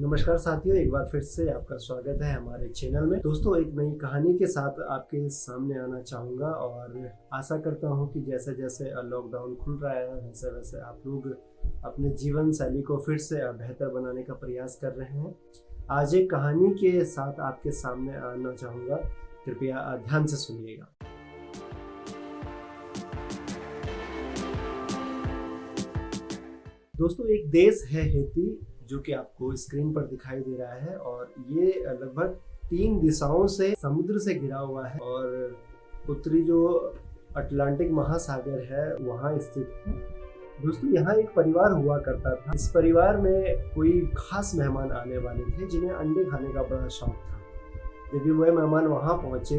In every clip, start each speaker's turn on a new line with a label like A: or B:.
A: नमस्कार साथियों, एक बार फिर से आपका स्वागत है हमारे चैनल में। दोस्तों, एक नई कहानी के साथ आपके सामने आना चाहूँगा और आशा करता हूँ कि जैसे जैसे लॉकडाउन खुल रहा है वैसे वैसे आप लोग अपने जीवन शैली को फिर से बेहतर बनाने का प्रयास कर रहे हैं। आज एक कहानी के साथ आपके सामने आना चाहूँगा। कृपया ध्यान से सुनिएगा। दोस्तों, एक देश है हेती। जो कि आपको स्क्रीन पर दिखाई दे रहा है और ये लगभग तीन दिशाओं से समुद्र से घिरा हुआ है और उत्तरी जो अटलांटिक महासागर है, वहाँ स्थित है। दोस्तों, यहाँ एक परिवार हुआ करता था। इस परिवार में कोई खास मेहमान आने वाले थे, जिन्हें अंडे खाने का बड़ा शौक था। जब वह मेहमान वहाँ पहुँचे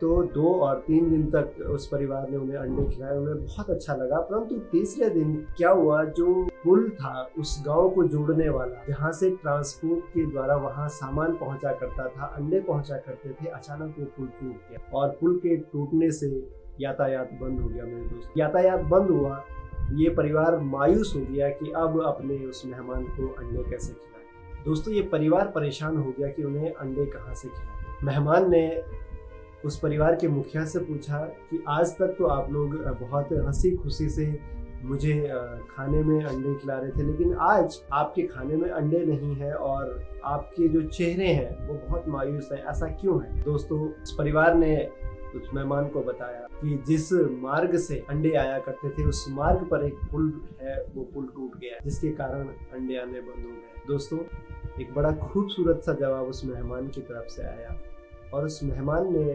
A: तो दो और तीन दिन तक उस परिवार ने उन्हें अंडे खिलाए, उन्हें बहुत अच्छा लगा। परंतु तीसरे दिन क्या हुआ? जो पुल था, उस गाँव को जोड़ने वाला, जहाँ से ट्रांसपोर्ट के द्वारा वहाँ सामान पहुँचा करता था, अंडे पहुँचा करते थे, अचानक वो पुल टूट गया और पुल के टूटने से यातायात बंद हो गया मेरे दोस्त। यातायात बंद हुआ, ये परिवार मायूस हो गया कि अब अपने उस मेहमान को अंडे कैसे खिलाए। दोस्तों, ये परिवार परेशान हो गया कि उन्हें अंडे कहाँ से खिलाए। मेहमान ने उस परिवार के मुखिया से पूछा कि आज तक तो आप लोग बहुत हँसी खुशी से मुझे खाने में अंडे खिला रहे थे, लेकिन आज आपके खाने में अंडे नहीं है और आपके जो चेहरे हैं वो बहुत मायूस है। ऐसा क्यों है? दोस्तों उस परिवार ने उस मेहमान को बताया कि जिस मार्ग से अंडे आया करते थे, उस मार्ग पर एक पुल है, वो पुल टूट गया, जिसके कारण अंडे आने बंद हो गए। दोस्तों, एक बड़ा खूबसूरत सा जवाब उस मेहमान की तरफ़ से आया। और उस मेहमान ने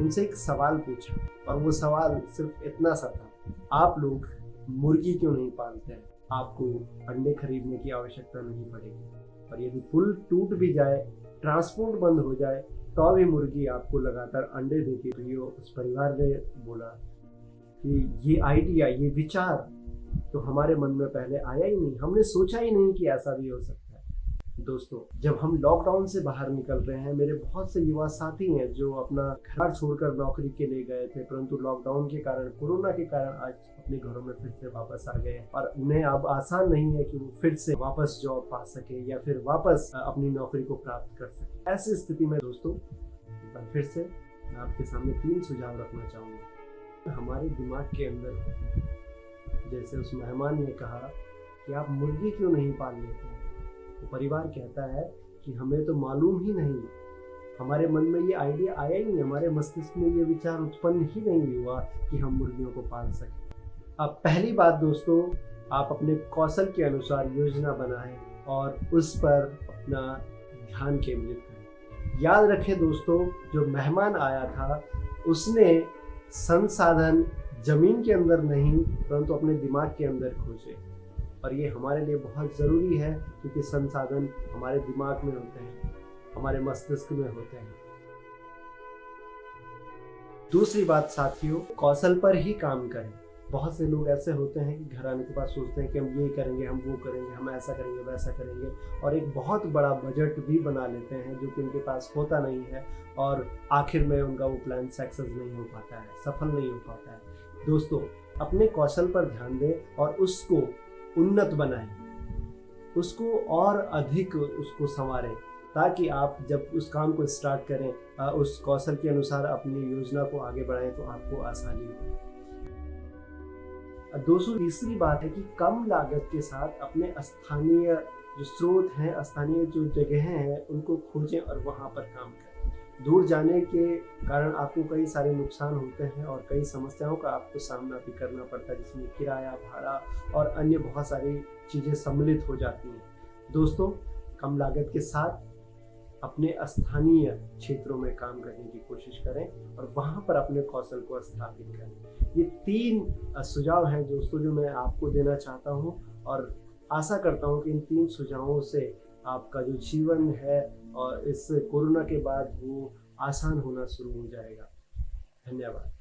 A: उनसे एक सवाल पूछा। और वो सवाल सिर्फ़ इतना सा था, आप लोग मुर्गी क्यों नहीं पालते हैं? आपको अंडे खरीदने की आवश्यकता नहीं पड़ेगी। और यदि पुल टूट भी जाए, ट्रांसपोर्ट बंद हो जाए तो भी मुर्गी आपको लगातार अंडे देती रही हो, उस परिवार ने बोला कि ये आइडिया ये विचार तो हमारे मन में पहले आया ही नहीं। हमने सोचा ही नहीं कि ऐसा भी हो सकता। दोस्तों, जब हम लॉकडाउन से बाहर निकल रहे हैं, मेरे बहुत से युवा साथी हैं जो अपना घर छोड़कर नौकरी के लिए गए थे, परंतु लॉकडाउन के कारण, कोरोना के कारण आज अपने घरों में फिर से वापस आ गए और उन्हें अब आसान नहीं है कि वो फिर से वापस जॉब पा सके या फिर वापस अपनी नौकरी को प्राप्त कर सके। ऐसी स्थिति में दोस्तों फिर से मैं आपके सामने तीन सुझाव रखना चाहूँगा। हमारे दिमाग के अंदर, जैसे उस मेहमान ने कहा कि आप मुर्गी क्यों नहीं पाल लेते तो परिवार कहता है कि हमें तो मालूम ही नहीं। हमारे मन में ये आइडिया आया ही नहीं, हमारे मस्तिष्क में ये विचार उत्पन्न ही नहीं हुआ कि हम मुर्गियों को पाल सकें। अब पहली बात दोस्तों, आप अपने कौशल के अनुसार योजना बनाएँ और उस पर अपना ध्यान केंद्रित करें। याद रखें दोस्तों, जो मेहमान आया था, उसने संसाधन ज़मीन के अंदर नहीं, परंतु अपने दिमाग के अंदर खोजे। और ये हमारे लिए बहुत ज़रूरी है क्योंकि संसाधन हमारे दिमाग में होते हैं, हमारे मस्तिष्क में होते हैं। दूसरी बात साथियों, कौशल पर ही काम करें। बहुत से लोग ऐसे होते हैं कि घर आने के बाद सोचते हैं कि हम ये करेंगे, हम वो करेंगे, हम ऐसा करेंगे, वैसा करेंगे और एक बहुत बड़ा बजट भी बना लेते हैं जो कि उनके पास होता नहीं है और आखिर में उनका वो प्लान सक्सेस नहीं हो पाता है, सफल नहीं हो पाता है। दोस्तों, अपने कौशल पर ध्यान दें और उसको उन्नत बनाए। उसको और अधिक उसको संवारें, ताकि आप जब उस काम को स्टार्ट करें उस कौशल के अनुसार अपनी योजना को आगे बढ़ाएँ तो आपको आसानी हो दोस्तों तीसरी बात है कि कम लागत के साथ अपने स्थानीय जो स्रोत हैं, स्थानीय जो जगह हैं, उनको खोजें और वहाँ पर काम करें। दूर जाने के कारण आपको कई सारे नुकसान होते हैं और कई समस्याओं का आपको सामना भी करना पड़ता है, जिसमें किराया, भाड़ा और अन्य बहुत सारी चीज़ें सम्मिलित हो जाती हैं। दोस्तों, कम लागत के साथ अपने स्थानीय क्षेत्रों में काम करने की कोशिश करें और वहाँ पर अपने कौशल को स्थापित करें। ये तीन सुझाव हैं दोस्तों, जो मैं आपको देना चाहता हूँ और आशा करता हूँ कि इन तीन सुझावों से आपका जो जीवन है और इस कोरोना के बाद वो आसान होना शुरू हो जाएगा। धन्यवाद।